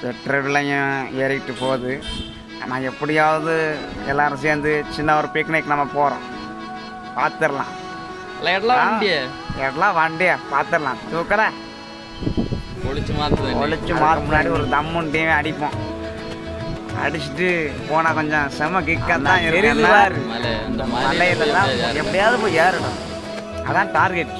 பெற்ற ஏறிட்டு போகுது. ஆனால் எப்படியாவது எல்லாரும் சேர்ந்து சின்ன ஒரு பிக்னிக் நம்ம போகிறோம் பார்த்துடலாம் எல்லாம் வண்டிய? எல்லாம் வண்டியா பார்த்துடலாம் தூக்கல? ஒழிச்சு மாற்று ஒழிச்சு மாறு முன்னாடி ஒரு தம்முண்டியுமே அடிப்போம். அடிச்சுட்டு போனால் கொஞ்சம் செம கிக்காக தான் இருக்கு மலையில தான் எப்படியாவது போய் ஏறணும். அதான் டார்கெட்